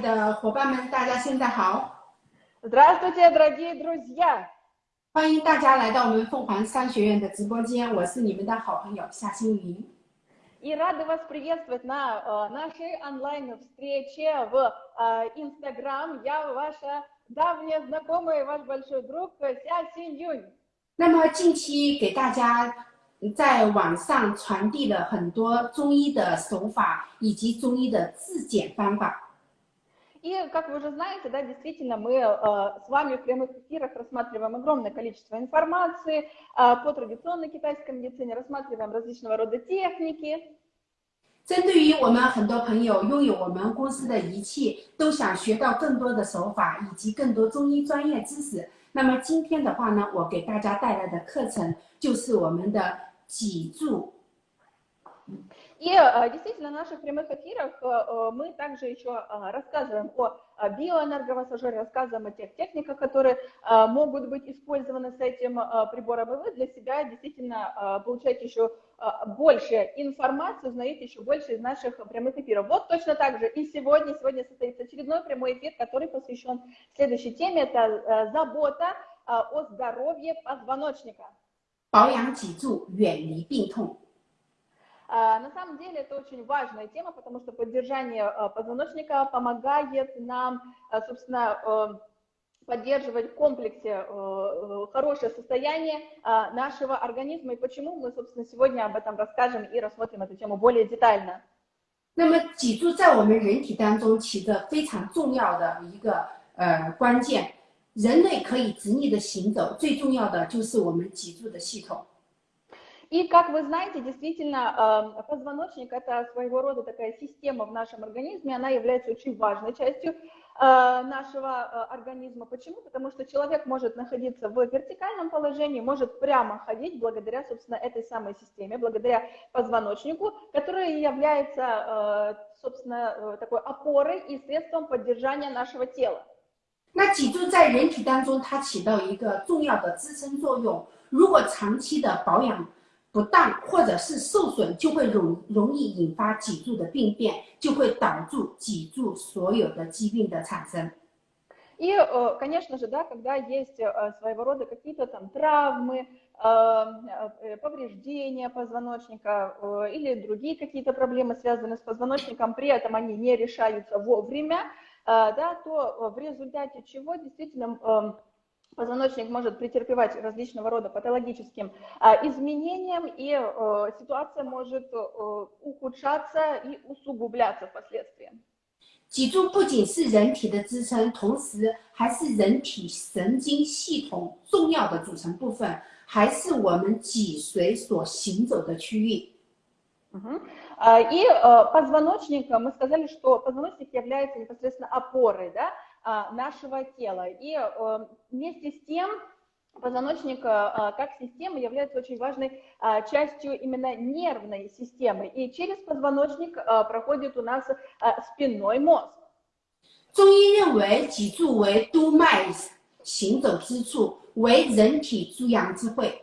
的伙伴们，大家现在好！ Здравствуйте, дорогие друзья! 欢迎大家来到我们凤凰商学院的直播间，我是你们的好朋友夏星云。 И рады вас приветствовать на э, нашей онлайн-встрече в э, Instagram. Я ваша давняя знакомая, ваш большой друг э, Ся Синь Юнь. 那么近期给大家在网上传递了很多中医的手法以及中医的自检方法。 И, как вы уже знаете, да, действительно, мы э, с вами в прямых эфирах рассматриваем огромное количество информации э, по традиционной китайской медицине, рассматриваем различного рода техники. 针对于我们很多朋友拥有我们公司的仪器，都想学到更多的手法以及更多中医专业知识。那么今天的话呢，我给大家带来的课程就是我们的脊柱 И э, действительно, в наших прямых эфирах э, мы также еще э, рассказываем о э, биоэнерговассажере, рассказываем о тех техниках, которые э, могут быть использованы с этим э, прибором. И вы для себя действительно э, получаете еще э, больше информации, узнаете еще больше из наших прямых эфиров. Вот точно так же и сегодня. Сегодня состоится очередной прямой эфир, который посвящен следующей теме. Это э, забота э, о здоровье позвоночника. 保养脊柱，远离病痛。 А, На самом деле это очень важная тема, потому что поддержание э, позвоночника помогает нам, э, собственно, э, поддерживать в комплексе э, э, хорошее состояние э, нашего организма. И почему мы, собственно, сегодня об этом расскажем и рассмотрим эту тему более детально. 那么脊柱在我们人体当中起着非常重要的一个呃关键。人类可以直立的行走，最重要的就是我们脊柱的系统。 И, как вы знаете, действительно, э, позвоночник – это своего рода такая система в нашем организме, она является очень важной частью э, нашего э, организма. Почему? Потому что человек может находиться в вертикальном положении, может прямо ходить благодаря, собственно, этой самой системе, благодаря позвоночнику, который является, э, собственно, э, такой опорой и средством поддержания нашего тела. 那脊柱在人体当中，它起到一个重要的支撑作用。如果长期的保养 不当或者是受损，就会容容易引发脊柱的病变，就会导致脊柱所有的疾病的产生。 И, э, конечно же, да, когда есть э, своего рода какие-то там травмы, э, э, повреждения позвоночника э, или другие какие-то проблемы, связанные с позвоночником, при этом они не решаются вовремя, э, да, то в результате чего действительно э, позвоночник может претерпевать различного рода патологическим э, изменениям, и э, ситуация может э, ухудшаться и усугубляться впоследствии. 脊柱不仅是人体的支撑，同时还是人体神经系统重要的组成部分，还是我们脊髓所行走的区域。 Мгм. А, И э, позвоночник, э, мы сказали, что позвоночник является непосредственно опорой да, а, нашего тела. И э, вместе с тем позвоночник э, э, как система является очень важной а, частью именно нервной системы. И через позвоночник э, проходит у нас э, спинной мозг. 中医认为脊柱为督脉行走之处，为人体诸阳之会。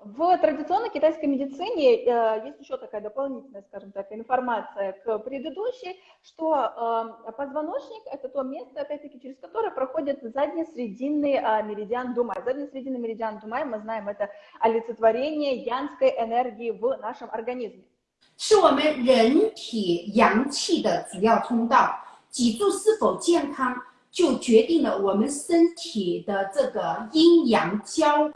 В традиционной китайской медицине э, есть еще такая дополнительная, скажем так, информация к предыдущей, что э, позвоночник – это то место, опять-таки, через которое проходит заднесрединный э, меридиан Думай. Заднесрединный меридиан Думай, мы знаем, это олицетворение янской энергии в нашем организме. 是我们人体阳气的主要通道。脊柱是否健康，就决定了我们身体的这个阴阳交、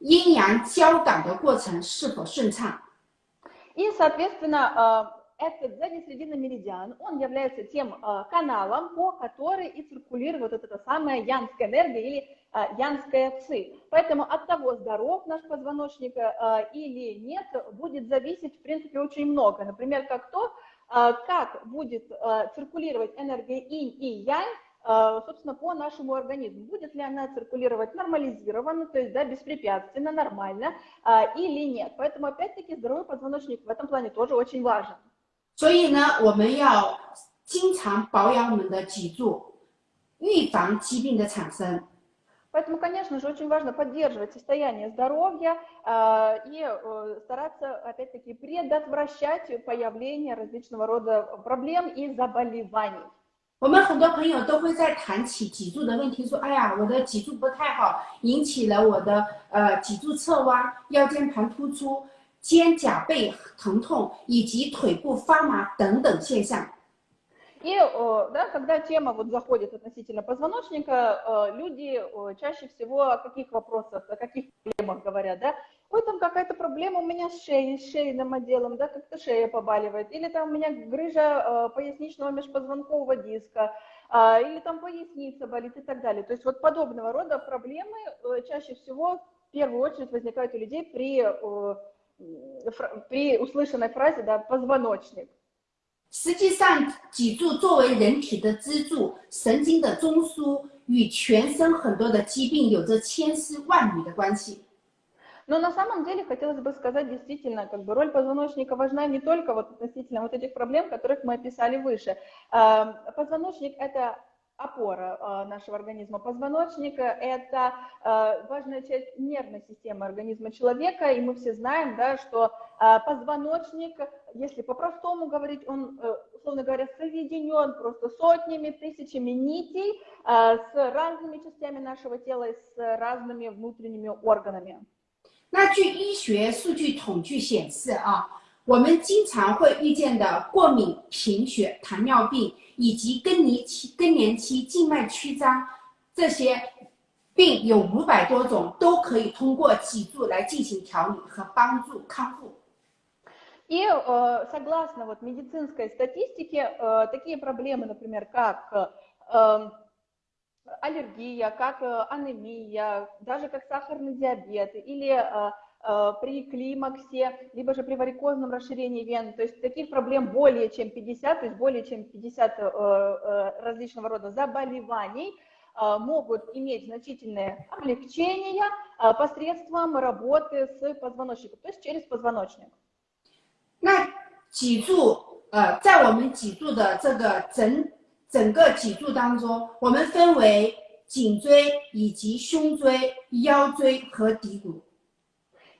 阴阳交感的过程是否顺畅。 И, соответственно, э, этот заднесрединный меридиан, он является тем э, каналом, по которой и циркулирует вот эта самая янская энергия или э, янская ци. Поэтому от того, здоров наш позвоночник э, или нет, будет зависеть, в принципе, очень много. Например, как то, э, как будет э, циркулировать энергия инь и янь, э, собственно, по нашему организму. Будет ли она циркулировать нормализированно, то есть, да, беспрепятственно, нормально, э, или нет. Поэтому, опять-таки, здоровый позвоночник в этом плане тоже очень важен. 所以呢，我们要经常保养我们的脊柱，预防疾病的产生。 Поэтому, конечно же, очень важно поддерживать состояние здоровья э, и э, стараться, опять-таки, предотвращать появление различного рода проблем и заболеваний. 我们很多朋友都会在谈起脊柱的问题，说：“哎呀，我的脊柱不太好，引起了我的呃脊柱侧弯、腰间盘突出、肩胛背疼痛以及腿部发麻等等现象。” И да, когда тема вот заходит относительно позвоночника, люди чаще всего о каких вопросах, о каких проблемах говорят, да? Ой, там какая-то проблема у меня с шеей, с шейным отделом, да, как-то шея побаливает, или там у меня грыжа поясничного межпозвонкового диска, или там поясница болит и так далее. То есть вот подобного рода проблемы чаще всего в первую очередь возникают у людей при, при услышанной фразе да, «позвоночник». 实际上，脊柱作为人体的支柱、神经的中枢，与全身很多的疾病有着千丝万缕的关系。 Но на самом деле хотелось бы сказать действительно, как бы роль позвоночника важна не только вот относительно вот этих проблем, которых мы описали выше. Позвоночник – это опора э, нашего организма. Позвоночник – это э, важная часть нервной системы организма человека, и мы все знаем, да, что э, позвоночник, если по-простому говорить, он, условно говоря, соединен просто сотнями, тысячами нитей с разными частями нашего тела и с разными внутренними органами. 那据医学数据统计显示啊，我们经常会遇见的过敏、贫血、糖尿病。以及更年期、更年期静脉曲张这些病有五百多种，都可以通过脊柱来进行调理和帮助康复。И э, согласно вот медицинской статистике, э, такие проблемы, например, как э, аллергия, как анемия, даже как сахарный диабет или Э, при климаксе, либо же при варикозном расширении вен. То есть таких проблем более чем 50, то есть более чем 50 э, э, различного рода заболеваний могут иметь значительное облегчение посредством работы с позвоночником, то есть через позвоночник. 那脊柱，呃，在我们脊柱的这个整 整个脊柱当中，我们分为颈椎以及胸椎、腰椎和骶骨。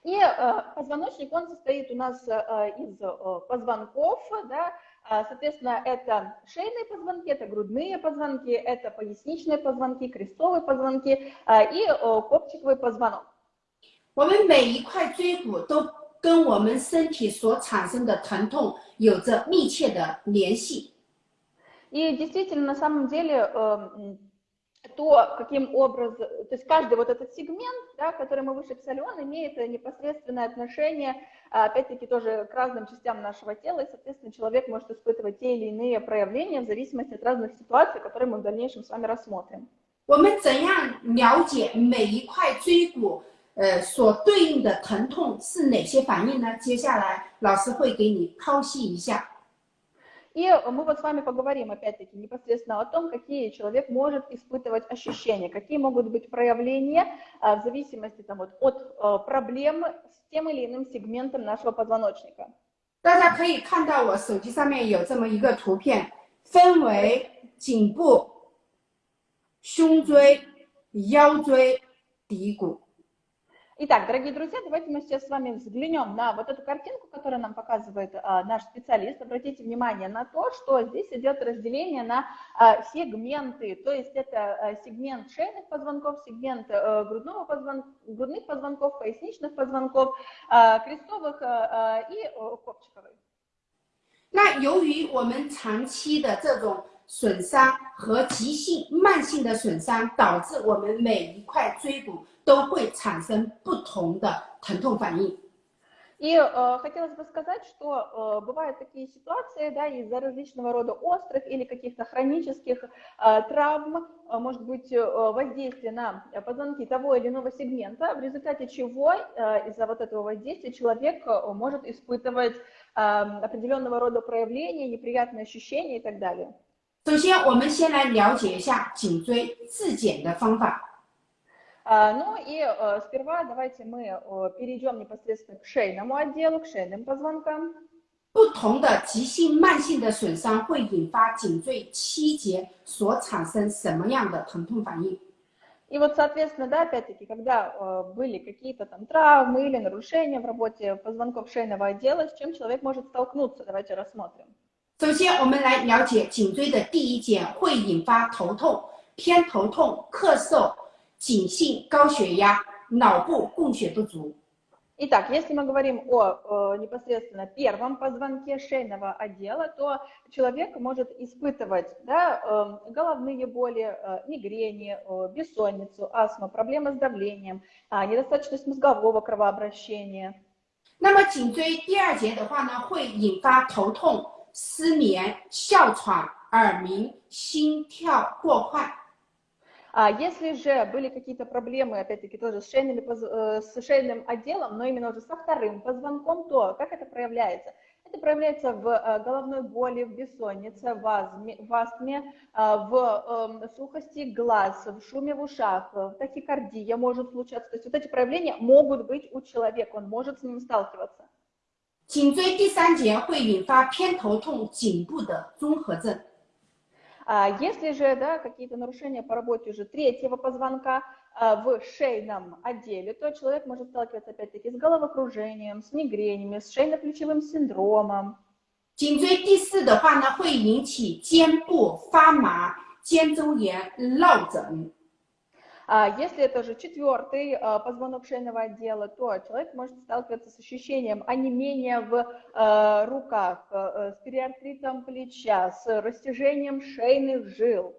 и э, позвоночник, он состоит у нас э, из э, позвонков, да, соответственно, это шейные позвонки, это грудные позвонки, это поясничные позвонки, крестовые позвонки и копчиковый позвонок. 我们每一块椎骨都跟我们身体所产生的疼痛有着密切的联系。 И действительно, на самом деле, то, каким образом, то есть каждый вот этот сегмент, да, который мы выше писали, он имеет непосредственное отношение, опять-таки, тоже к разным частям нашего тела, и, соответственно, человек может испытывать те или иные проявления в зависимости от разных ситуаций, которые мы в дальнейшем с вами рассмотрим. 我们怎样了解每一块椎骨，呃，所对应的疼痛是哪些反应呢？接下来老师会给你剖析一下。 и мы вот с вами поговорим опять-таки непосредственно о том, какие человек может испытывать ощущения, какие могут быть проявления а, в зависимости там, вот, от а, проблем с тем или иным сегментом нашего позвоночника. 大家可以看到我手机上面有这么一个图片，分为颈部、胸椎、腰椎、骶骨。 Итак, дорогие друзья, давайте мы сейчас с вами взглянем на вот эту картинку, которую нам показывает а, наш специалист. Обратите внимание на то, что здесь идет разделение на а, сегменты, то есть это а, сегмент шейных позвонков, сегмент а, грудного позвон... грудных позвонков, поясничных позвонков, а, крестовых а, и а, копчиковых. 那由于我们长期的这种损伤和急性、慢性的损伤，导致我们每一块椎骨 都会产生不同的疼痛反应。И э, хотелось бы сказать, что э, бывают такие ситуации, да, из-за различного рода острых или каких-то хронических э, травм, э, может быть, э, воздействие на позвонки того или иного сегмента, в результате чего э, из-за вот этого воздействия человек э, может испытывать э, определенного рода проявления, неприятные ощущения и так далее. 首先，我们先来了解一下颈椎自检的方法。 Ну и сперва давайте мы перейдем непосредственно к шейному отделу, к шейным позвонкам. 不同的急性、慢性的损伤会引发颈椎七节所产生什么样的疼痛反应？И вот, соответственно, да, опять-таки, когда э, были какие-то там травмы или нарушения в работе позвонков шейного отдела, с чем человек может столкнуться, давайте рассмотрим. 首先，我们来了解颈椎的第一节会引发头痛、偏头痛、咳嗽、 颈性高血压、脑部供血不足。 Итак, если мы говорим о, э, непосредственно первом позвонке шейного отдела, то человек может испытывать да, э, головные боли, э, мигрени, э, бессонницу, астму, проблемы с давлением, а, недостаточность мозгового кровообращения. 那么颈椎第二节的话呢，会引发头痛、失眠、哮喘、耳鸣、心跳过快。 А если же были какие-то проблемы, опять-таки тоже с, шейными поз- э, с шейным отделом, но именно уже со вторым позвонком, то как это проявляется? Это проявляется в э, головной боли, в бессоннице, в астме, в, астме, э, в эм, сухости глаз, в шуме в ушах, э, тахикардия может случаться. То есть вот эти проявления могут быть у человека, он может с ними сталкиваться. 颈椎第三节会引发偏头痛、颈部的综合症。 А Если же да, какие-то нарушения по работе уже третьего позвонка а, в шейном отделе, то человек может сталкиваться опять-таки с головокружением, с мигренями, с шейно-плечевым синдромом. 颈椎第四的话呢，会引起肩部发麻、肩周炎、落枕。 А Если это же четвертый а, позвонок шейного отдела, то человек может сталкиваться с ощущением онемения в а, руках, а, с периартритом плеча, с растяжением шейных жил.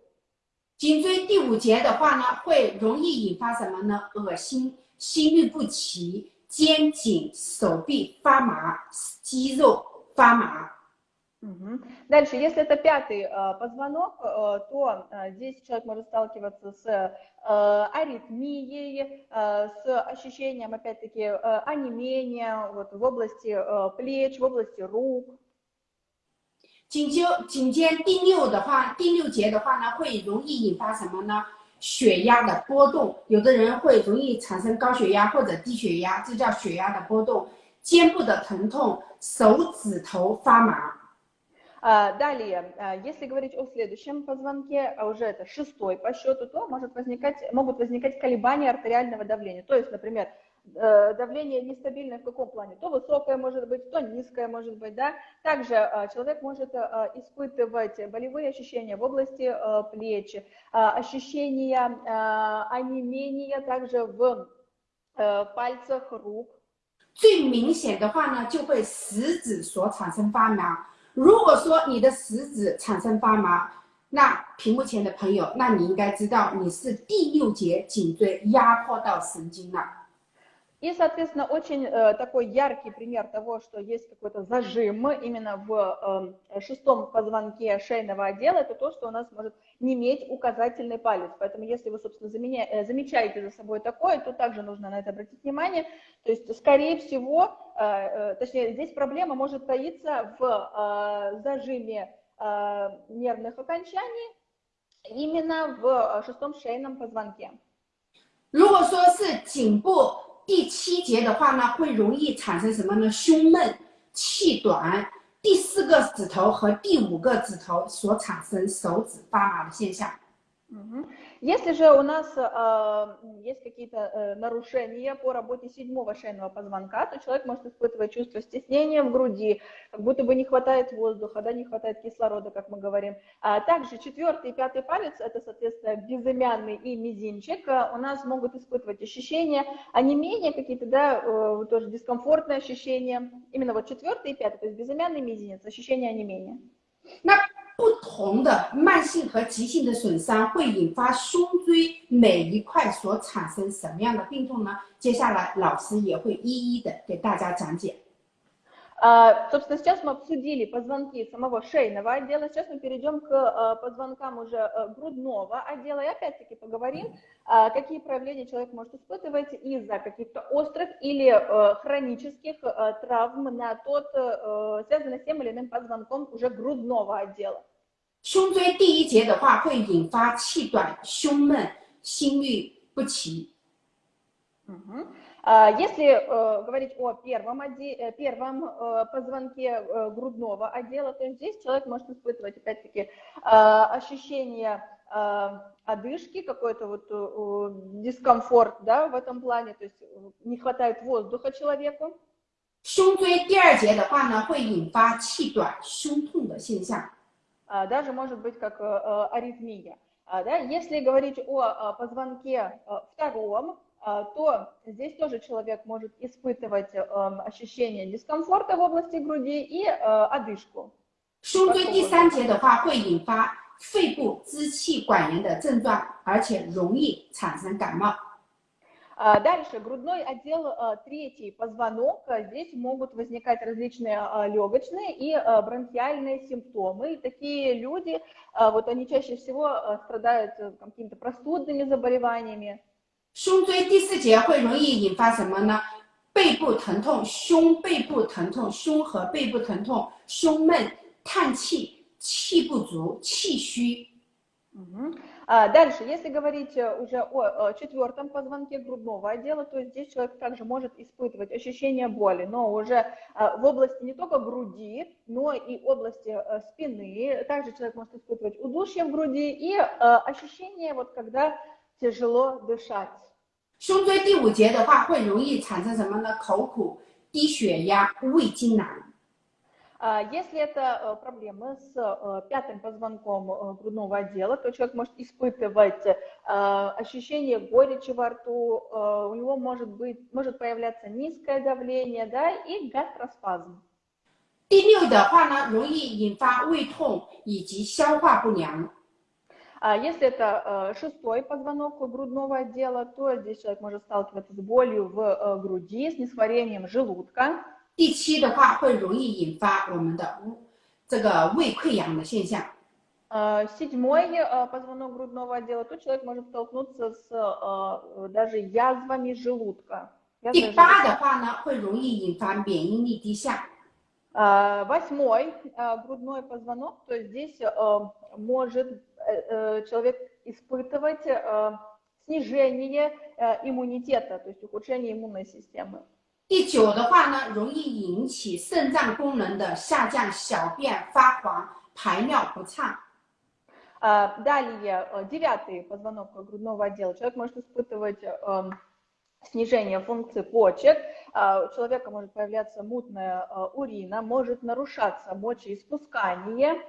颈椎第五节的话呢，会容易引发什么呢？恶心、心律不齐、肩颈、手臂发麻、肌肉发麻。 Мгм. Дальше, если это пятый э, позвонок, э, то э, здесь человек может сталкиваться с э, аритмией, э, с ощущением, опять-таки, э, онемения вот, в области э, плеч, в области рук. 颈椎颈肩第六的话，第六节的话呢，会容易引发什么呢？血压的波动，有的人会容易产生高血压或者低血压，这叫血压的波动。肩部的疼痛，手指头发麻。 А, Далее, а, если говорить о следующем позвонке, а уже это шестой по счету, то может возникать, могут возникать колебания артериального давления. То есть, например, э, давление нестабильное в каком плане? То высокое может быть, то низкое может быть, да. Также а, человек может а, испытывать болевые ощущения в области а, плеч, а, ощущения а, онемения также в э, пальцах рук. 最明显的话呢，就会食指所产生发麻。 如果说你的食指产生发麻，那屏幕前的朋友，那你应该知道你是第六节颈椎压迫到神经了。И, соответственно, очень э, такой яркий пример того, что есть какой-то зажим именно в э, шестом позвонке шейного отдела, это то, что у нас может неметь указательный палец. Поэтому, если вы, собственно, заменя- э, замечаете за собой такое, то также нужно на это обратить внимание. То есть, скорее всего, э, э, точнее, здесь проблема может таиться в э, зажиме э, нервных окончаний именно в э, шестом шейном позвонке. 如果说是颈部 第七节的话呢，会容易产生什么呢？胸闷、气短，第四个指头和第五个指头所产生手指发麻的现象。Если же у нас э, есть какие-то э, нарушения по работе седьмого шейного позвонка, то человек может испытывать чувство стеснения в груди, как будто бы не хватает воздуха, да, не хватает кислорода, как мы говорим. А также четвертый и пятый палец, это, соответственно, безымянный и мизинчик, э, у нас могут испытывать ощущения онемения какие-то, да, э, тоже дискомфортные ощущения. Именно вот четвертый и пятый, то есть безымянный мизинец, ощущение онемения. 那不同的慢性和急性的损伤会引发胸椎每一块所产生什么样的病痛呢？接下来老师也会一一的给大家讲解。А, Собственно, сейчас мы обсудили позвонки самого шейного отдела, сейчас мы перейдем к э, позвонкам уже э, грудного отдела и опять-таки поговорим, а, какие проявления человек может испытывать из-за каких-то острых или э, хронических э, травм на тот, э, связанных с тем или иным позвонком уже грудного отдела. 胸椎第一节的话，会引发气短、胸闷、心律不齐。 Мгм. А, Если э, говорить о первом, оде- э, первом э, позвонке э, грудного отдела, то здесь человек может испытывать, опять-таки, э, ощущение э, одышки, какой-то вот э, э, дискомфорт да, в этом плане, то есть э, не хватает воздуха человеку. 胸椎第二节的话呢，会引发气短、胸痛的现象。 А, Даже может быть как э, э, аритмия. А, да? Если говорить о э, позвонке э, втором, а, то здесь тоже человек может испытывать э, ощущение дискомфорта в области груди и э, одышку. 胸椎第三节的话，会引发肺部支气管炎的症状，而且容易产生感冒。 А, Дальше, грудной отдел, э, третий позвонок. А, Здесь могут возникать различные а, легочные и а, бронхиальные симптомы. И такие люди, а, вот они чаще всего а, страдают э, какими-то простудными заболеваниями. 胸椎第四节会容易引发什么呢？背部疼痛、胸背部疼痛、胸和背部疼痛、胸闷、叹气、气不足、气虚。 Мгм. А, Дальше, если говорить э, уже о э, четвертом позвонке грудного отдела, то здесь человек также может испытывать ощущение боли, но уже э, в области не только груди, но и области э, спины. Также человек может испытывать удушье в груди и э, ощущение, вот когда тяжело дышать. 胸椎第五节的话，会容易产生什么呢？口苦、低血压、胃痉挛。 А, Если это э, проблемы с э, пятым позвонком э, грудного отдела, то человек может испытывать э, ощущение горечи во рту, э, у него может быть, может появляться низкое давление, да, и гастроспазм. 第六的话呢，容易引发胃痛以及消化不良。 А Если это э, шестой позвонок грудного отдела, то здесь человек может сталкиваться с болью в э, груди, с несварением желудка. 第七的话，会容易引发我们的这个胃溃疡的现象。 Э, Седьмой э, позвонок грудного отдела, то человек может столкнуться с э, даже язвами желудка. 第 Язвой 八的话呢，会容易引发免疫力低下。 А, Восьмой а, грудной позвонок, то есть здесь э, может э, э, человек испытывать э, снижение э, иммунитета, то есть ухудшение иммунной системы. 第九的话呢，容易引起肾脏功能的下降，小便发黄，排尿不畅。 А, Далее, э, девятый позвонок грудного отдела. Человек может испытывать э, снижение функции почек, а, у человека может появляться мутная э, урина, может нарушаться мочеиспускание.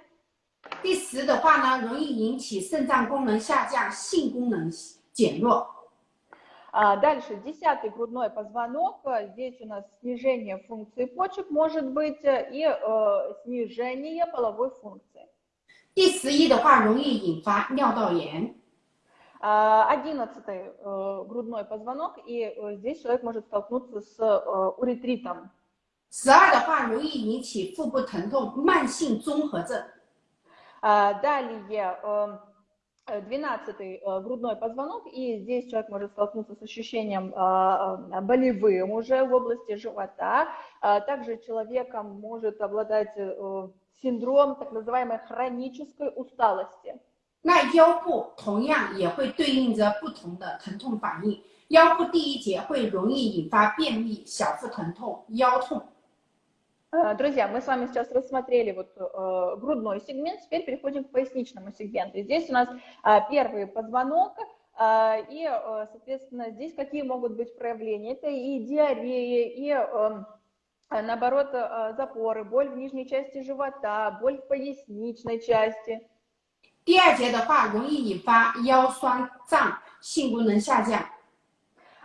第十的话呢，容易引起肾脏功能下降，性功能减弱。 А Дальше, десятый грудной позвонок. э, Здесь у нас снижение функции почек может быть э, и э, снижение половой функции. 第十一的话，容易引发尿道炎。 А, Одиннадцатый э, грудной позвонок, и э, здесь человек может столкнуться с э, уретритом. 十二的话，容易引起腹部疼痛，慢性综合症。 А, Далее, э, э, двенадцатый э, грудной позвонок, и здесь человек может столкнуться с ощущением э, э, болевым уже в области живота. А Также человеком может обладать э, синдром так называемой хронической усталости. 那腰部同样也会对应着不同的疼痛反应。腰部第一节会容易引发便秘、小腹疼痛、腰痛。 Э, Друзья, мы с вами сейчас рассмотрели вот э, грудной сегмент, теперь переходим к поясничному сегменту. И здесь у нас э, первый позвонок, э, и, э, соответственно, здесь какие могут быть проявления? Это и диарея, и, э, э, наоборот, э, запоры, боль в нижней части живота, боль в поясничной части. 第二节的话，容易引发腰酸胀、性功能下降。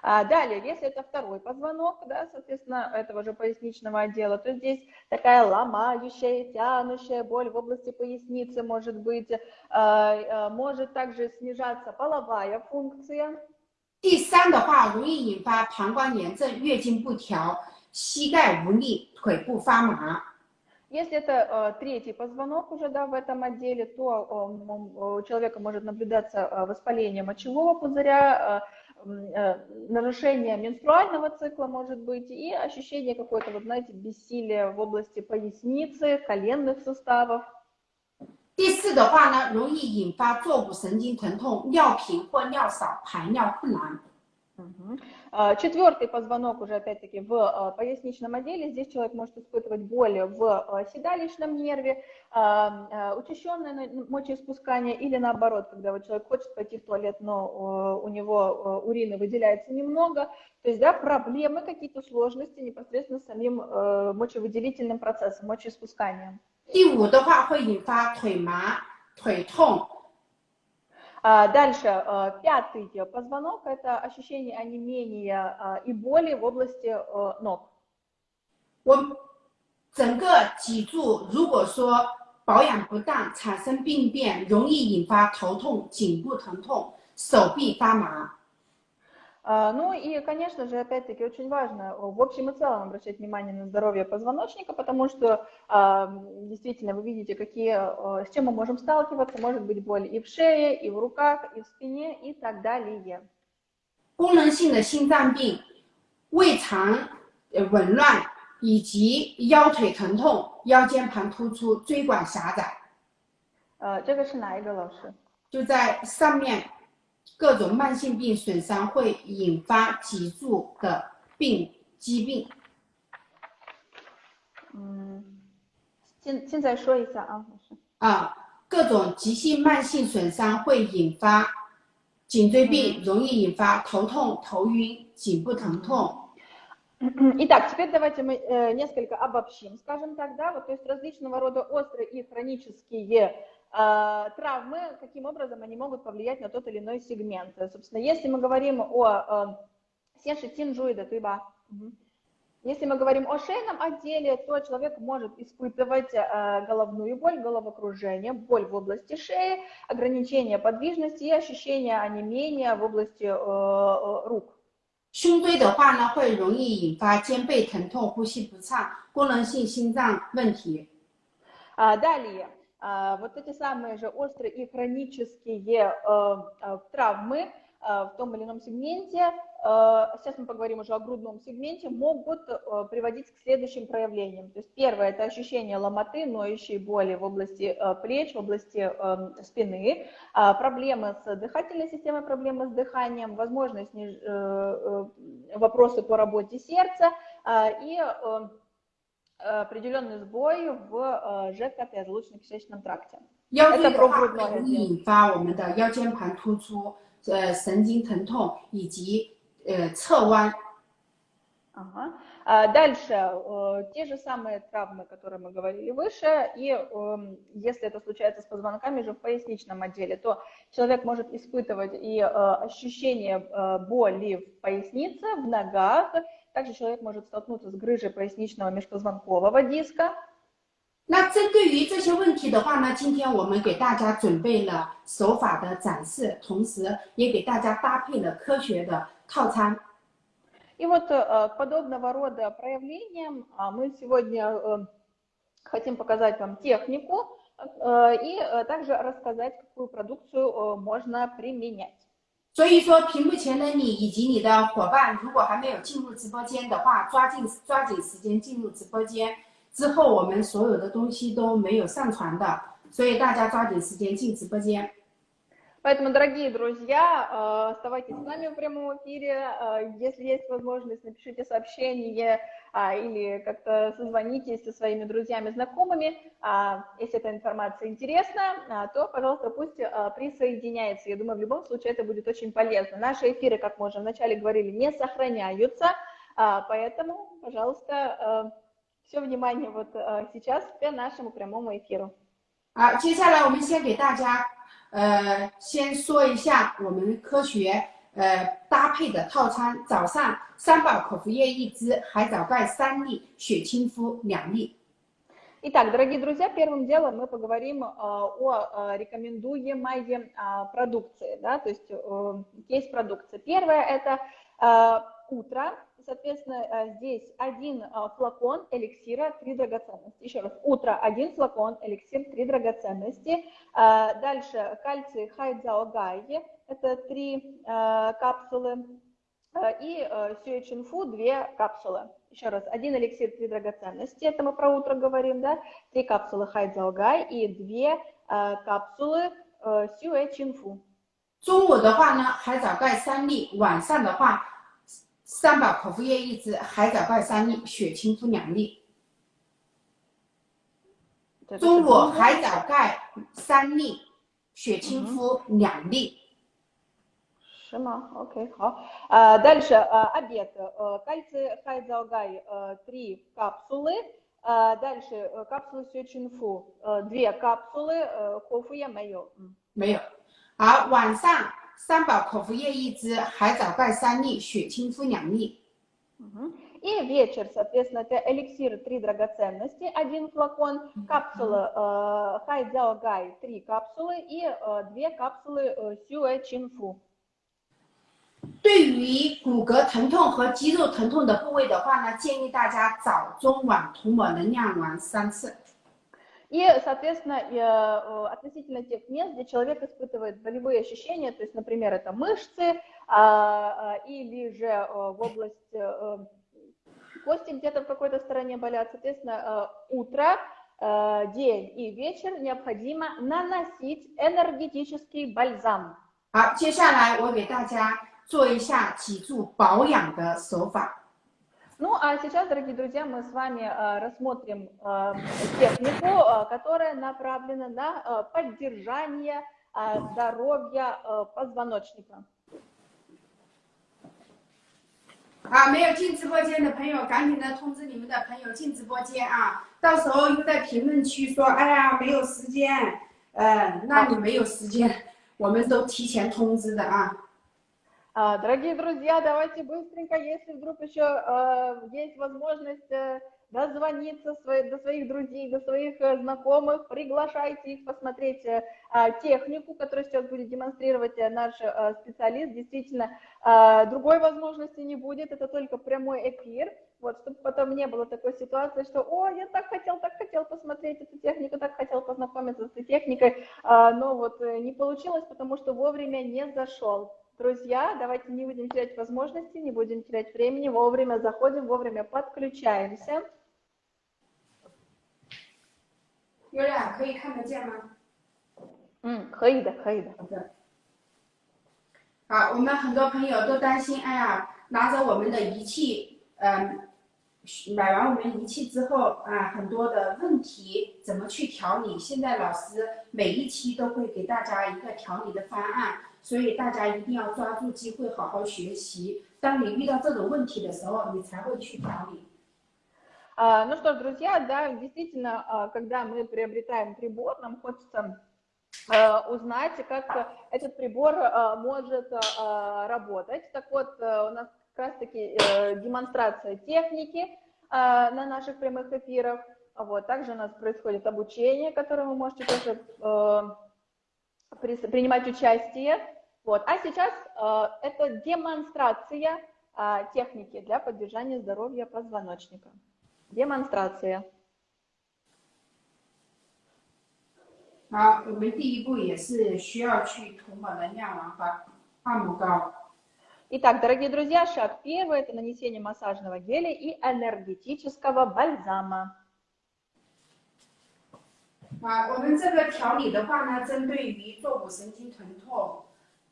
А далее, если это второй позвонок, да, соответственно, этого же поясничного отдела, то здесь такая ломающая, тянущая боль в области поясницы может быть, э, э, может также снижаться половая функция. 第三的话，容易引发膀胱炎症、月经不调、膝盖无力、腿部发麻。 Если это э, третий позвонок уже да, в этом отделе, то э, м, у человека может наблюдаться э, воспаление мочевого пузыря, э, м, э, нарушение менструального цикла может быть и ощущение какое-то, вот знаете, бессилия в области поясницы, коленных суставов. 第四的话呢，容易引发坐骨神经疼痛、尿频或尿少、排尿困难。 Мгм. А, Четвертый позвонок уже опять-таки в а, поясничном отделе. Здесь человек может испытывать боли в а, седалищном нерве, а, а, учащенное на- мочеиспускание или наоборот, когда вот человек хочет пойти в туалет, но а, у него а, урина выделяется немного. То есть, да, проблемы, какие-то сложности непосредственно с самим а, мочевыделительным процессом, мочеиспусканием. 第五的话会引发腿麻、腿痛， А, Дальше, а, пятый позвонок – это ощущение онемения а, и боли в области а, ног. 我整个脊柱如果说保养不当，产生病变，容易引发头痛、颈部疼痛、手臂发麻。 А, Ну и, конечно же, опять-таки очень важно э, в общем и целом обращать внимание на здоровье позвоночника, потому что а, м, действительно вы видите, какие, э, с чем мы можем сталкиваться. Может быть боль и в шее, и в руках, и в спине, и так далее. 功能性的心脏病、胃肠呃紊乱以及腰腿疼痛、腰间盘突出、椎管狭窄， А, 这个是哪一个老师？就在上面 各种慢性病损伤会引发脊柱的病疾病。嗯，现现在说一下啊，老师。啊，各种急性慢性损伤会引发颈椎病，容易引发头痛、头晕、颈部疼痛。 Итак, теперь давайте мы э, несколько обобщим, скажем так, да, вот, то есть различного рода острые и хронические э, травмы, каким образом они могут повлиять на тот или иной сегмент. Э, Собственно, если мы говорим о э, сенши тинжуида, туйба, мгм. если мы говорим о шейном отделе, то человек может испытывать э, головную боль, головокружение, боль в области шеи, ограничение подвижности и ощущение онемения в области э, э, рук. 胸椎的话呢，会容易引发肩背疼痛、呼吸不畅、功能性心脏问题。 А, Далее, а, вот эти самые же острые и хронические э, э, травмы э, в том или ином сегменте, э, сейчас мы поговорим уже о грудном сегменте, могут э, приводить к следующим проявлениям. То есть первое – это ощущение ломоты, ноющей боли в области плеч, в области э, спины, а, проблемы с дыхательной системой, проблемы с дыханием, возможно, вопросы по работе сердца а, и определенный сбой в э, ЖКТ, желудочно-кишечном тракте. 腰椎 Это 的 про 话 грудное 容易 отделение. 引发我们的腰间盘突出、呃神经疼痛以及呃侧弯。 Ага. А Дальше э, те же самые травмы, которые мы говорили выше, и эм, если это случается с позвонками же в поясничном отделе, то человек может испытывать и э, ощущение э, боли в пояснице, в ногах, также человек может столкнуться с грыжей поясничного межпозвонкового диска, 那针对于这些问题的话呢，今天我们给大家准备了手法的展示，同时也给大家搭配了科学的套餐。 И вот э, к подобного рода проявлениям а, мы сегодня э, хотим показать вам технику э, и э, также рассказать, какую продукцию э, можно применять. 所以说，屏幕前的你以及你的伙伴，如果还没有进入直播间的话，抓紧抓紧时间进入直播间。之后我们所有的东西都没有上传的，所以大家抓紧时间进直播间。 Поэтому, дорогие друзья, э, оставайтесь с нами в прямом эфире. Э, Если есть возможность, напишите сообщение а, или как-то созвонитесь со своими друзьями, знакомыми. А, Если эта информация интересна, а, то, пожалуйста, пусть а, присоединяется. Я думаю, в любом случае это будет очень полезно. Наши эфиры, как мы уже вначале говорили, не сохраняются, а, поэтому, пожалуйста, все внимание вот а, сейчас к нашему прямому эфиру. 好，接下来我们先给大家，呃，先说一下我们科学 呃搭配的套餐。早上三宝口服液一支，海藻钙三粒，血清肤两粒。 Итак, дорогие друзья, первым делом мы поговорим э, о э, рекомендуемой э, продукции, да, то есть э, есть продукция. Первое это э, утро, соответственно, э, здесь один э, флакон эликсира, три драгоценности. Еще раз, утро один флакон эликсир, три драгоценности. Э, Дальше кальций хайдзаогай, это три э, капсулы. Э, И э, сюэчинфу две капсулы. Еще раз, один эликсир, три драгоценности, это мы про утро говорим, да, три капсулы хайдзаогай и две э, капсулы э, сюэчинфу. 中午的话呢，海藻钙三粒；晚上的话， 三宝口服液一支，海藻钙三粒，血清敷两粒。中午海藻钙三粒，血清敷两粒。是吗？OK，好。А, дальше а, обед. А, кальций хайдзалгай а, 3 капсулы. А, дальше а, капсулы сючинфу 2 капсулы. А, 口服液没有。没有。好，晚上 三宝口服液一支，海藻钙三粒，血清敷两粒。Угу. И вечер, соответственно, это эликсир три драгоценности, один флакон, капсула э, Хайдзяо Гай, три капсулы и э, две капсулы э, Сюэ Чинфу. 对于骨骼疼痛和肌肉疼痛的部位的话呢，建议大家早中晚涂抹能量丸三次。 и, соответственно, э, относительно тех мест, где человек испытывает болевые ощущения, то есть, например, это мышцы а, а, или же э, в область э, кости где-то в какой-то стороне болят, соответственно, утро, день и вечер необходимо наносить энергетический бальзам. 好，接下来我给大家做一下脊柱保养的手法。 ну, а сейчас, дорогие друзья, мы с вами э, рассмотрим э, технику, э, которая направлена на поддержание здоровья позвоночника. 啊，没有进直播间的朋友，赶紧的通知你们的朋友进直播间啊！到时候又在评论区说，哎呀，没有时间，呃，那你没有时间，我们都提前通知的啊。 Дорогие друзья, давайте быстренько, если вдруг еще есть возможность дозвониться до своих друзей, до своих знакомых, приглашайте их посмотреть технику, которую сейчас будет демонстрировать наш специалист. Действительно, другой возможности не будет, это только прямой эфир. Вот, чтобы потом не было такой ситуации, что, о, я так хотел, так хотел посмотреть эту технику, так хотел познакомиться с этой техникой, но вот не получилось, потому что вовремя не зашел. Друзья, давайте не будем терять возможности, не будем терять времени, вовремя заходим, вовремя подключаемся. Юля, 可以看得见吗？嗯，可以的，可以的。好的。好，我们很多朋友都担心，哎呀，拿着我们的仪器，嗯，买完我们仪器之后啊，很多的问题怎么去调理？现在老师每一期都会给大家一个调理的方案。 所以大家一定要抓住机会，好好学习。当你遇到这种问题的时候，你才会去调理。А, ну что ж, друзья, да, действительно, а, когда мы приобретаем прибор, нам хочется а, узнать, как этот прибор может работать. Так вот, у нас как раз-таки э, демонстрация техники на наших прямых эфирах. Вот, также у нас происходит обучение, которое вы можете тоже э, принимать участие. Вот. А сейчас э, это демонстрация э, техники для поддержания здоровья позвоночника. Демонстрация. 好，我们第一步也是需要去涂抹能量丸和按摩膏。Итак, дорогие друзья, шаг первый – это нанесение массажного геля и энергетического бальзама. 啊，我们这个调理的话呢，针对于坐骨神经疼痛。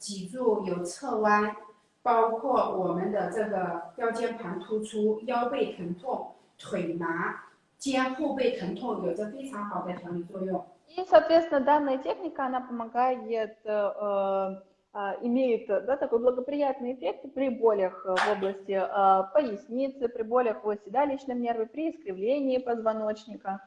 脊柱有侧弯，包括我们的这个腰间盘突出、腰背疼痛、腿麻、肩后背疼痛，有着非常好的调理作用。И, соответственно, данная техника, она помогает, э, э, имеет да, такой благоприятный эффект при болях в области э, поясницы, при болях в седалищном нерве, при искривлении позвоночника.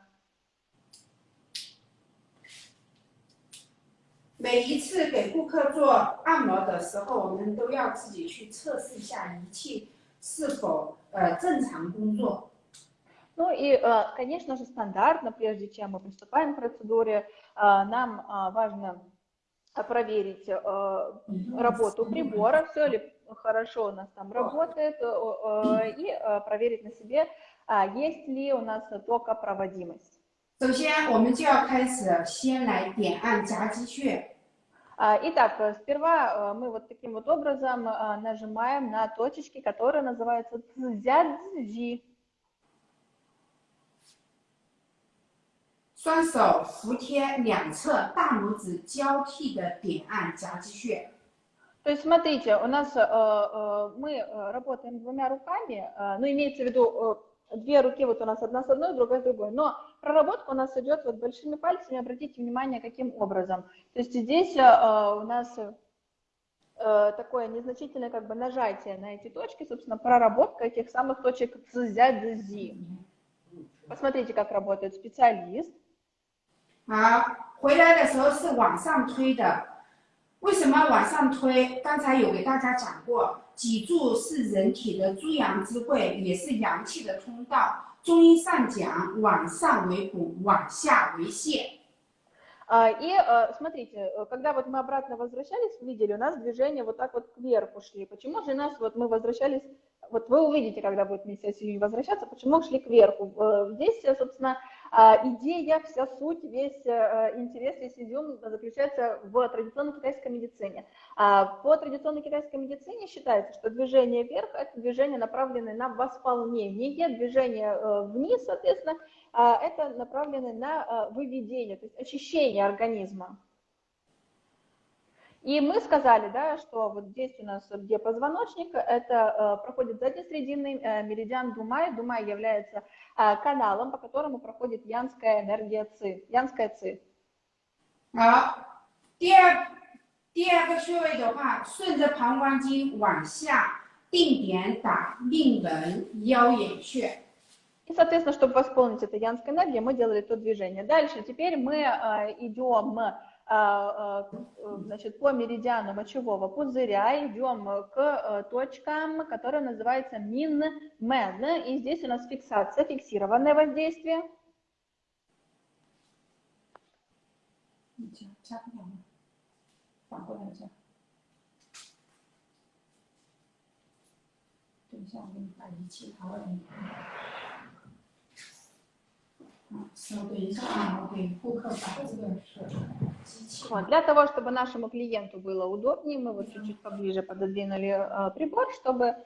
每一次给顾客做按摩的时候，我们都要自己去测试一下仪器是否呃正常工作。Ну и, конечно же, стандартно, прежде чем мы приступаем к процедуре, нам важно проверить работу прибора, все ли хорошо у нас там работает, и проверить на себе, есть ли у нас токопроводимость. 首先，我们就要开始先来点按夹击穴。Итак, сперва мы вот таким вот образом нажимаем на точечки, которые называются цзядзи. 双手服贴两侧，大拇指交替的点按夹击穴。 То есть, смотрите, у нас э, э, мы э, работаем двумя руками, э, ну, имеется в виду э, две руки, вот у нас одна с одной, другая с другой, но проработка у нас идет вот большими пальцами, обратите внимание, каким образом. То есть здесь э, у нас э, такое незначительное как бы нажатие на эти точки, собственно, проработка этих самых точек цзя-зи. Посмотрите, как работает специалист. 好，回来的时候是往上推的。为什么往上推？刚才有给大家讲过，脊柱是人体的诸阳之会，也是阳气的通道。 中医上讲，往上为补，往下为泻。 А, И э, смотрите, э, когда вот мы обратно возвращались, видели, у нас движение вот так вот кверху шли. Почему же нас, вот мы возвращались, вот вы увидите, когда будет вместе с Ильей возвращаться, почему шли кверху. Э, Здесь, э, собственно, а, идея, вся суть, весь э, интерес, весь изюм заключается в традиционной китайской медицине. А По традиционной китайской медицине считается, что движение вверх – это движение, направленное на восполнение, движение э, вниз, соответственно, а, это направлено на а, выведение, то есть очищение организма. И мы сказали, да, что вот здесь у нас, где позвоночник, это э, проходит заднесрединный э, меридиан Думай. Думай является э, каналом, по которому проходит янская энергия ЦИ, янская ЦИ. 好，第二第二个穴位的话，顺着膀胱经往下定点打命门腰眼穴。 И, соответственно, чтобы восполнить эту янскую энергию, мы делали то движение. Дальше, теперь мы э, идем э, э, значит, по меридиану мочевого пузыря, идем к э, точкам, которые называются мин-мен. И здесь у нас фиксация, фиксированное воздействие. 你加 加不了吗？反过来加。等一下，我给你把仪器拿过来。啊，稍等一下啊，我给顾客把这个机器。 Вот, для того, чтобы нашему клиенту было удобнее, мы вот чуть-чуть поближе пододвинули э, прибор, чтобы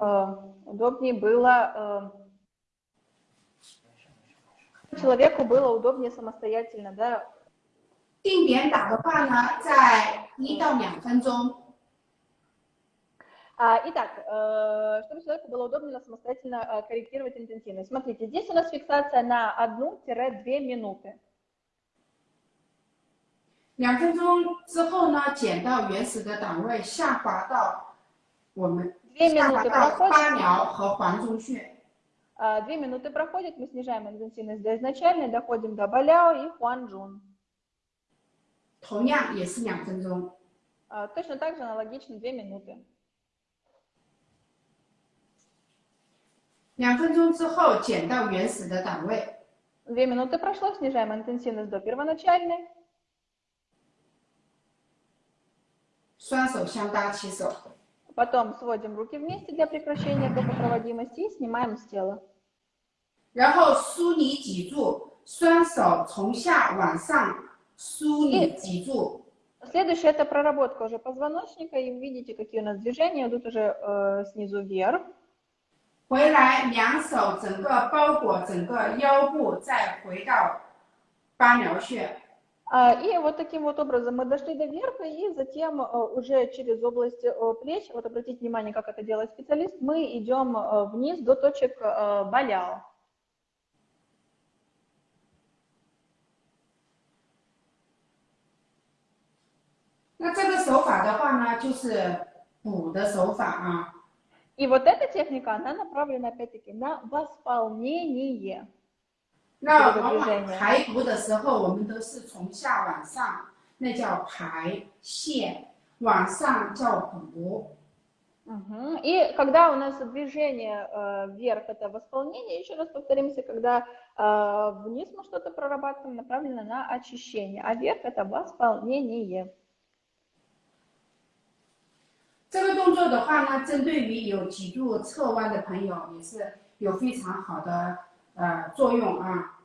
э, удобнее было э, человеку было удобнее самостоятельно, да, 定点打的话呢，在一到两分钟。 А, Итак, э, чтобы человеку было удобно самостоятельно э, корректировать интенсивность. Смотрите, здесь у нас фиксация на 1-2 минуты. 两分钟之后呢，减到原始的档位，下滑到我们 Две 下滑 минуты 到 проходит, 八髎和环中穴。 а, две минуты проходит, мы снижаем интенсивность до изначальной, доходим до Баляо и Хуанчжун. 同样也是两分钟。 А, Точно так же аналогично 2 минуты. 两分钟之后减到原始的档位， Две минуты прошло, снижаем интенсивность до первоначальной. 双手相搭起手， Потом сводим руки вместе для прекращения токопроводимости и снимаем с тела. 然后梳理脊柱，双手从下往上梳理脊柱， Следующее это проработка уже позвоночника, и вы видите, какие у нас движения идут уже э, снизу вверх. 回来两手整个包裹整个腰部，再回到八髎穴。 А, И вот таким вот образом мы дошли до верха, и затем э, уже через область э, плеч, вот обратите внимание, как это делает специалист, мы идем э, вниз до точек э, Баляо. 那这个手法的话呢，就是补的手法啊。 И вот эта техника, она направлена опять-таки на восполнение. 那这个往往 движение 排毒的时候，我们都是从下往上，那叫排泄；往上叫补。 Мгм. И когда у нас движение э, вверх, это восполнение, еще раз повторимся, когда э, вниз мы что-то прорабатываем, направлено на очищение, а вверх это восполнение. 这个动作的话呢，针对于有脊柱侧弯的朋友也是有非常好的呃作用啊。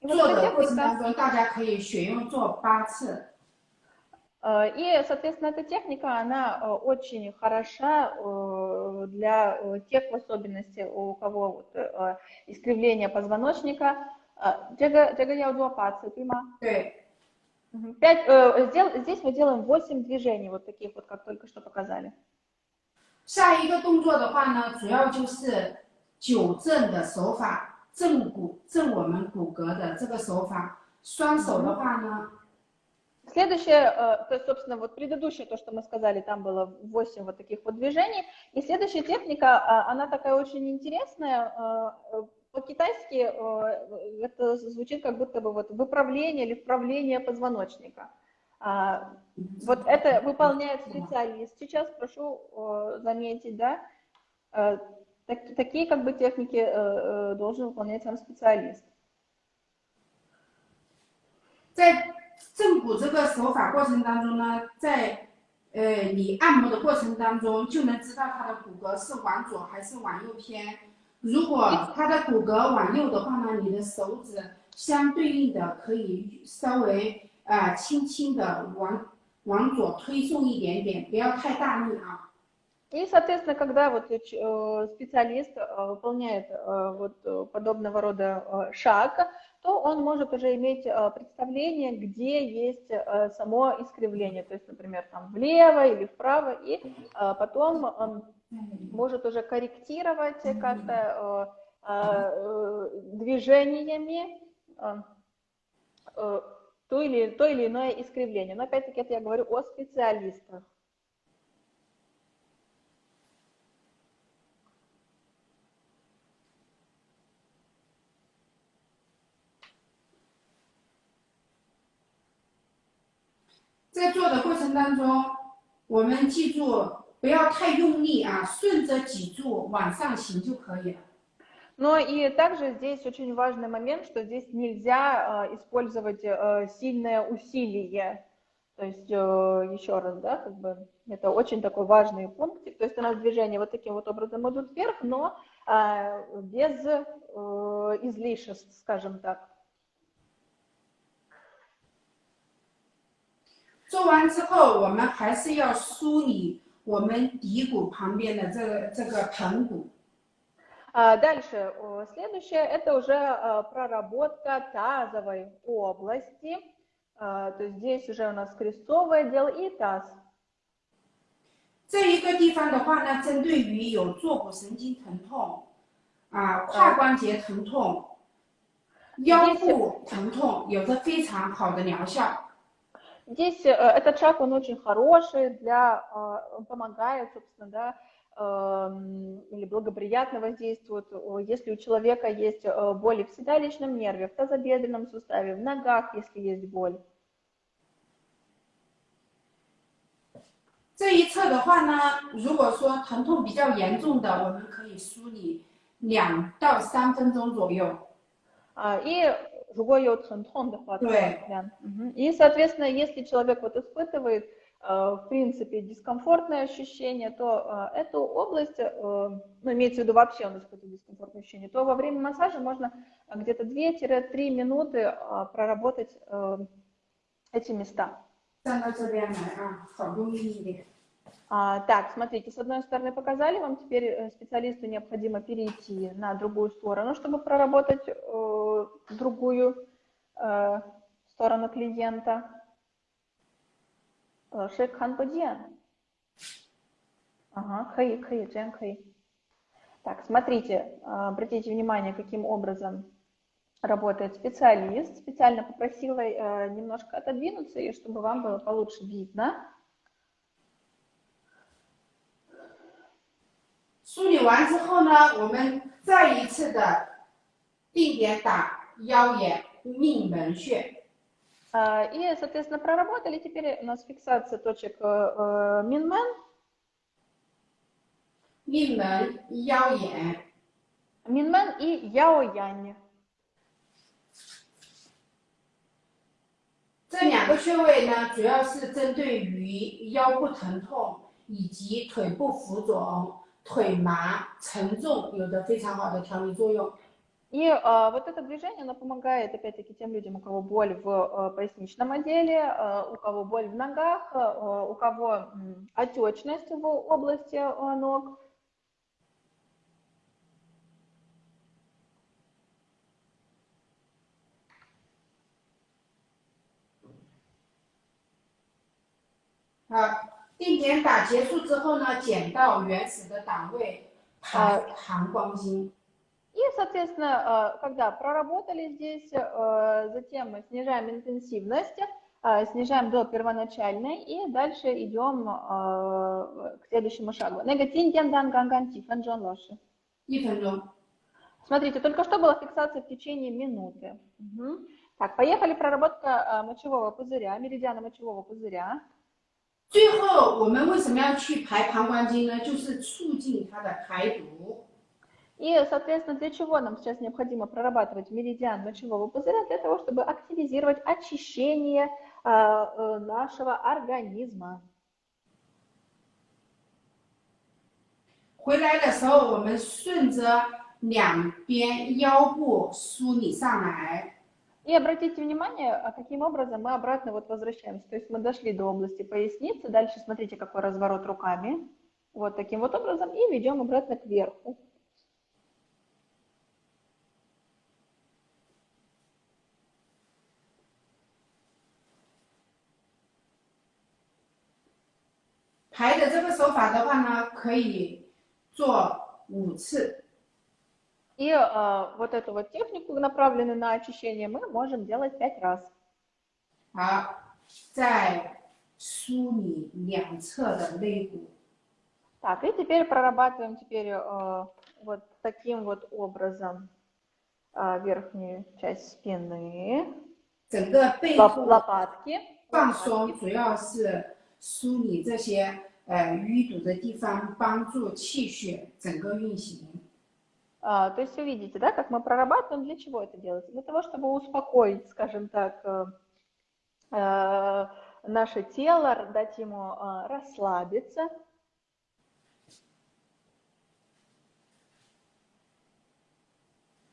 И вот 做 эта 的过程 техника, 当中，大家可以选用做八次。 э, и, соответственно, эта техника, она э, очень хороша э, для э, тех в особенности, у кого вот, э, искривление позвоночника. Э, Джага джага яудуапаци, прима. 对， Пять, э, сдел, здесь мы делаем 8 движений, вот таких вот, как только что показали. 下一个动作的话呢，主要就是纠正的手法，正骨正我们骨骼的这个手法。双手的话呢， Следующее, э, то есть, собственно, вот предыдущее, то, что мы сказали, там было 8 вот таких вот движений. И следующая техника, а, она такая очень интересная. э, э, По-китайски э, это звучит как будто бы вот выправление или вправление позвоночника. А, Вот это выполняет специалист. Сейчас прошу э, заметить, да, э, так- такие как бы техники э, э, должен выполнять сам специалист. 在正骨这个手法过程当中呢，在呃你按摩的过程当中，就能知道它的骨骼是往左还是往右偏。 如果它的骨骼往右的话呢，你的手指相对应的可以稍微啊、呃轻轻的往往左推送一点点，不要太大力啊。 И, соответственно, когда вот э, ч- э, специалист э, выполняет э, вот э, подобного рода э, шаг, то он может уже иметь э, представление, где есть э, само искривление, то есть, например, там влево или вправо, и э, потом он может уже корректировать как-то э, э, движениями э, э, то или, то или иное искривление. Но опять-таки это я говорю о специалистах. 在做的过程当中，我们记住 不要太用力啊，顺着脊柱往上行就可以了。 Но и также здесь очень важный момент, что здесь нельзя э, использовать э, сильное усилие. То есть, э, еще раз, да, как бы это очень такой важный пунктик. То есть у нас движения вот таким вот образом идут вверх, но э, без э, излишеств, скажем так. 做完之后，我们还是要梳理 我们骶骨旁边的这个这个盆骨。 А Дальше, э, следующее, это уже э, проработка тазовой области. Э, То есть здесь уже у нас крестцовый отдел и таз. 这一个地方的话呢，针对于有坐骨神经疼痛啊、胯关节疼痛、腰部疼痛，有着非常好的疗效。 Здесь э, этот шаг, он очень хороший для, э, он помогает, собственно, да, эм, или благоприятно воздействует, э, если у человека есть э, боли в седалищном нерве, в тазобедренном суставе, в ногах, если есть боль. 这一侧的话呢，如果说疼痛比较严重的，我们可以梳理两到三分钟左右。 А, И другой йод хантон, да, хватает, Да. да. Мгм. И, соответственно, если человек вот испытывает, э, в принципе, дискомфортное ощущение, то э, эту область, э, ну, имеется в виду вообще он испытывает дискомфортное ощущение, то во время массажа можно э, где-то 2-3 минуты э, проработать э, эти места. 站到这边来啊，好用力一点。 А, так, смотрите, с одной стороны показали вам, теперь э, специалисту необходимо перейти на другую сторону, чтобы проработать э, другую э, сторону клиента. Э, Шейк хан подиан. Ага, хэй, хэй, джен хэй. Так, смотрите, э, обратите внимание, каким образом работает специалист. Специально попросила немножко отодвинуться, чтобы вам было получше видно. 梳理完之后呢，我们再一次的定点打腰眼命门穴。 А, И, соответственно, проработали. Теперь у нас фиксация точек э, э, Минмен, 命门、腰眼， Минмен и Яоянь. 这两个穴位呢，主要是针对于腰部疼痛以及腿部浮肿、 腿麻、沉重有着非常好的调理作用。 И э, вот это движение, оно помогает, опять-таки, тем людям, у кого боль в э, поясничном отделе, э, у кого боль в ногах, э, у кого м, отечность в области э, ног. 啊， 定点打结束之后呢，减到原始的档位，排含光晶。 И, соответственно, э, когда проработали здесь, э, затем мы снижаем интенсивность, э, снижаем до первоначальной и дальше идем э, к следующему шагу. Негатин дан ганган тифан Джон Лоши. 一分钟。 Смотрите, только что была фиксация в течение минуты. Мгм. Так, поехали проработка э, мочевого пузыря, меридиана мочевого пузыря. 最后，我们为什么要去排膀胱经呢？就是促进它的排毒。 И, соответственно, для чего нам сейчас необходимо прорабатывать меридиан мочевого пузыря? Для того, чтобы активизировать очищение э, э, нашего организма. 回来的时候，我们顺着两边腰部梳理上来， И обратите внимание, а каким образом мы обратно вот возвращаемся. То есть мы дошли до области поясницы, дальше смотрите, какой разворот руками. Вот таким вот образом и ведем обратно кверху. 排的这个手法的话呢，可以做五次。 И э, вот эту вот технику, направленную на очищение, мы можем делать пять раз. 好，再梳理两侧的肋骨。 Так, и теперь прорабатываем теперь э, вот таким вот образом э, верхнюю часть спины, 整个背 лоп- 部 лопатки. 放松，主要是梳理这些呃淤堵的地方，帮助气血整个运行。 А, то есть вы видите, да, как мы прорабатываем, для чего это делается? Для того, чтобы успокоить, скажем так, э, э, наше тело, дать ему э, расслабиться.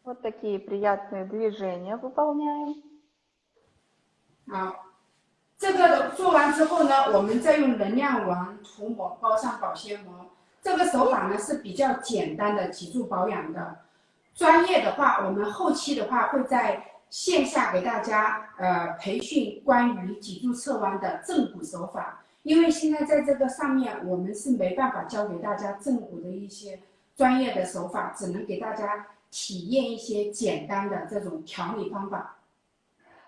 Вот такие приятные движения выполняем. 好，这个做完之后呢，我们再用能量丸涂抹，包上保鲜膜。 这个手法呢是比较简单的脊柱保养的。专业的话，我们后期的话会在线下给大家呃培训关于脊柱侧弯的正骨手法。因为现在在这个上面，我们是没办法教给大家正骨的一些专业的手法，只能给大家体验一些简单的这种调理方法。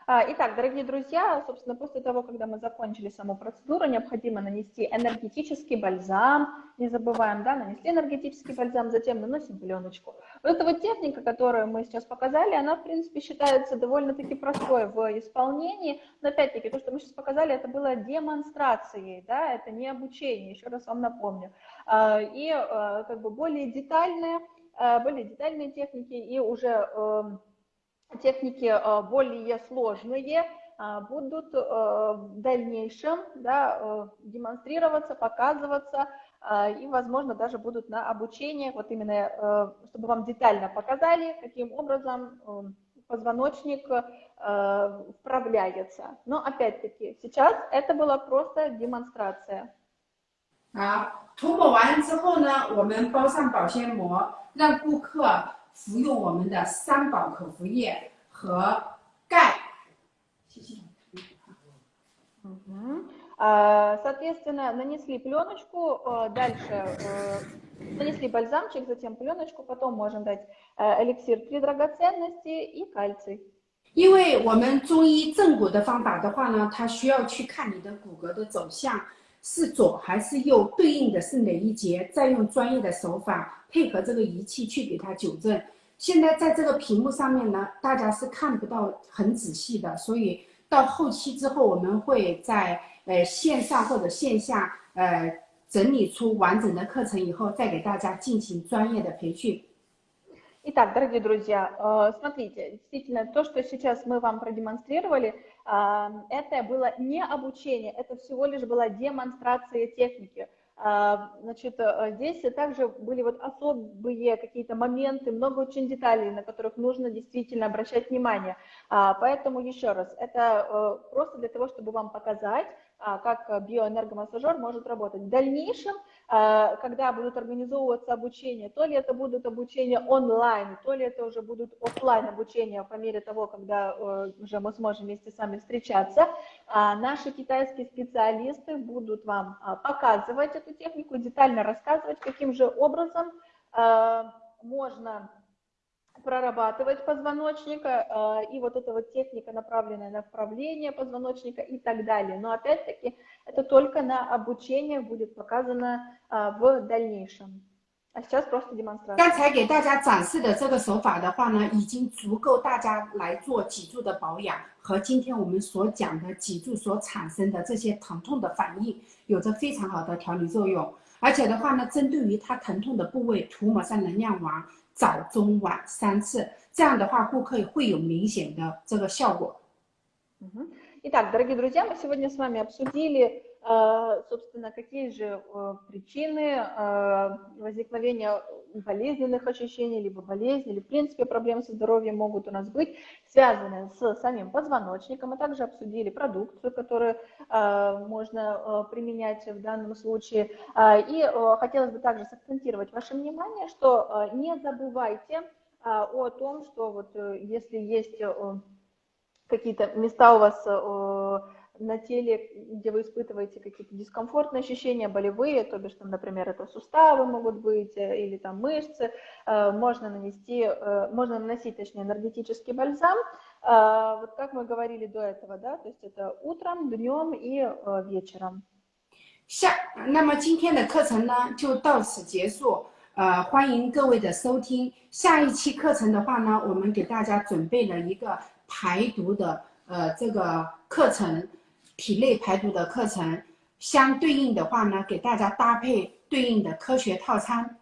А, Итак, дорогие друзья, собственно, после того, когда мы закончили саму процедуру, необходимо нанести энергетический бальзам. Не забываем, да, нанесли энергетический бальзам, затем наносим пленочку. Вот эта вот техника, которую мы сейчас показали, она, в принципе, считается довольно-таки простой в исполнении. Но, опять-таки, то, что мы сейчас показали, это было демонстрацией, да, это не обучение, еще раз вам напомню. А, И а, как бы более детальные, более детальные техники и уже эм, техники э, более сложные э, будут э, в дальнейшем да, э, демонстрироваться, показываться э, и, возможно, даже будут на обучение, вот именно, э, чтобы вам детально показали, каким образом э, позвоночник э, вправляется. Но, опять-таки, сейчас это была просто демонстрация. 好，涂抹完之后呢，我们包上保鲜膜，让顾客 服用我们的三宝口服液和钙。谢谢。 Мгм. А, Соответственно, нанесли пленочку, э, дальше э, нанесли бальзамчик, затем пленочку, потом можем дать э, эликсир три драгоценности и кальций. 因为我们中医正骨的方法的话呢，它需要去看你的骨骼的走向是左还是右，对应的是哪一节，再用专业的手法 配合这个仪器去给它纠正。现在在这个屏幕上面呢，大家是看不到很仔细的，所以到后期之后，我们会在呃线上或者线下呃整理出完整的课程以后，再给大家进行专业的培训。 Итак, дорогие друзья, э, смотрите, действительно, то, что сейчас мы вам продемонстрировали, э, это было не обучение, это всего лишь была демонстрация техники. А, Значит, э, здесь также были вот особые какие-то моменты, много очень деталей, на которых нужно действительно обращать внимание. А, Поэтому еще раз, это э, просто для того, чтобы вам показать, как биоэнергомассажер может работать. В дальнейшем, когда будут организовываться обучение, то ли это будут обучения онлайн, то ли это уже будут офлайн обучения по мере того, когда уже мы сможем вместе с вами встречаться, наши китайские специалисты будут вам показывать эту технику, детально рассказывать, каким же образом можно прорабатывать позвоночника, э, и вот эта вот техника, направленная на вправление позвоночника и так далее. Но опять-таки это только на обучение будет показано э, в дальнейшем. А сейчас просто демонстрация. 刚才给大家展示的这个手法的话呢，已经足够大家来做脊柱的保养，和今天我们所讲的脊柱所产生的这些疼痛的反应，有着非常好的调理作用。而且的话呢，针对于它疼痛的部位涂抹上能量丸， 早中晚三次，这样的话顾客会有明显的这个效果。Итак, дорогие друзья, мы сегодня с вами обсудили Э, собственно, какие же э, причины э, возникновения болезненных ощущений, либо болезней, или в принципе проблем со здоровьем могут у нас быть, связанные с самим позвоночником. Мы также обсудили продукцию, которую можно применять в данном случае. И хотелось бы также сакцентировать ваше внимание, что не забывайте о том, что вот если есть какие-то места у вас на теле, где вы испытываете какие-то дискомфортные ощущения, болевые, то бишь, там, например, это суставы могут быть э, или там мышцы, э, можно нанести, э, можно наносить, точнее, энергетический бальзам, вот как мы говорили до этого, да, то есть это утром, днем и вечером. 下，那么今天的课程呢就到此结束。呃，欢迎各位的收听。下一期课程的话呢，我们给大家准备了一个排毒的呃这个课程。 体内排毒的课程，相对应的话呢，给大家搭配对应的科学套餐。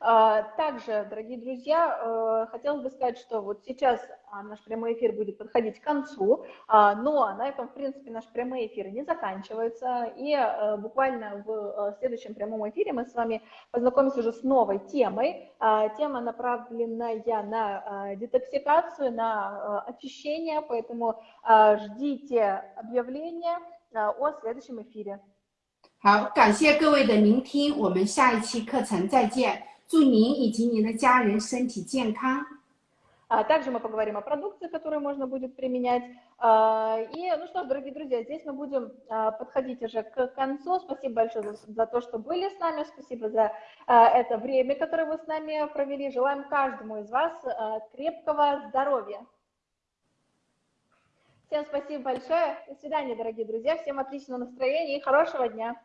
Также, дорогие друзья, хотелось бы сказать, что вот сейчас наш прямой эфир будет подходить к концу, но на этом, в принципе, наш прямой эфир не заканчивается, и буквально в следующем прямом эфире мы с вами познакомимся уже с новой темой. Тема направленная на детоксикацию, на очищение, поэтому ждите объявления о следующем эфире. 好，感谢各位的聆听，我们下一期课程再见。 祝您以及您的家人身体健康。Также мы поговорим о продукции, которую можно будет применять. И, ну что ж, дорогие друзья, здесь мы будем подходить уже к концу. Спасибо большое за, за то, что были с нами. Спасибо за это время, которое вы с нами провели. Желаем каждому из вас крепкого здоровья. Всем спасибо большое. До свидания, дорогие друзья. Всем отличного настроения и хорошего дня.